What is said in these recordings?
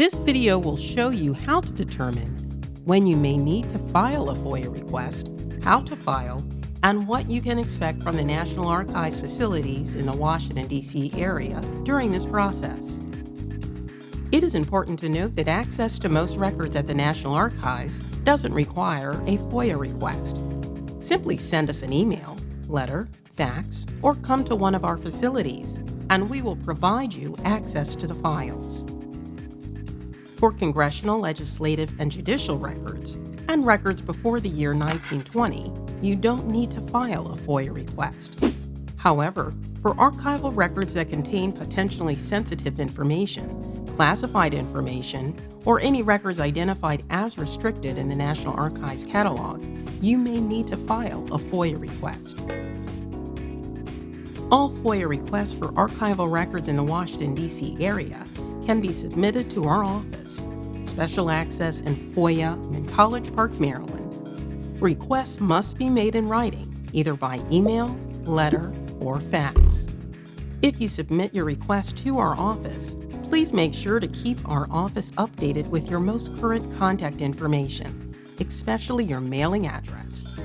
This video will show you how to determine when you may need to file a FOIA request, how to file, and what you can expect from the National Archives facilities in the Washington, D.C. area during this process. It is important to note that access to most records at the National Archives doesn't require a FOIA request. Simply send us an email, letter, fax, or come to one of our facilities, and we will provide you access to the files. For congressional, legislative, and judicial records, and records before the year 1920, you don't need to file a FOIA request. However, for archival records that contain potentially sensitive information, classified information, or any records identified as restricted in the National Archives catalog, you may need to file a FOIA request. All FOIA requests for archival records in the Washington, D.C. area can be submitted to our office, Special Access and FOIA in College Park, Maryland. Requests must be made in writing, either by email, letter, or fax. If you submit your request to our office, Please make sure to keep our office updated with your most current contact information, especially your mailing address.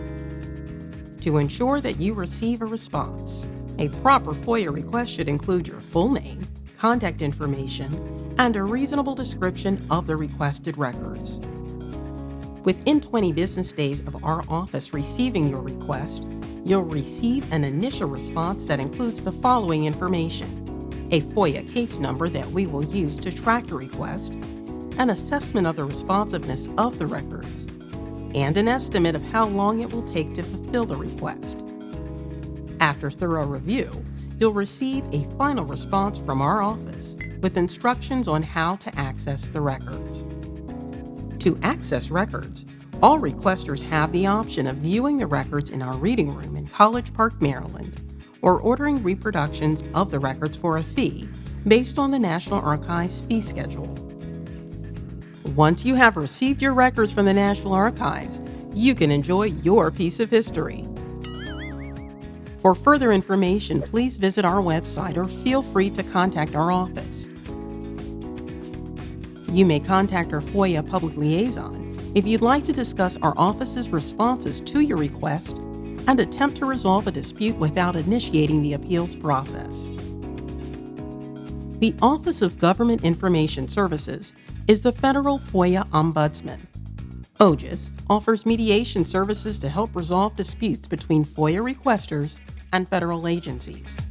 To ensure that you receive a response, a proper FOIA request should include your full name, contact information, and a reasonable description of the requested records. Within 20 business days of our office receiving your request, you'll receive an initial response that includes the following information a FOIA case number that we will use to track a request, an assessment of the responsiveness of the records, and an estimate of how long it will take to fulfill the request. After thorough review, you'll receive a final response from our office with instructions on how to access the records. To access records, all requesters have the option of viewing the records in our reading room in College Park, Maryland, or ordering reproductions of the records for a fee based on the National Archives fee schedule. Once you have received your records from the National Archives, you can enjoy your piece of history. For further information, please visit our website or feel free to contact our office. You may contact our FOIA public liaison if you'd like to discuss our office's responses to your request and attempt to resolve a dispute without initiating the appeals process. The Office of Government Information Services is the federal FOIA ombudsman. OGIS offers mediation services to help resolve disputes between FOIA requesters and federal agencies.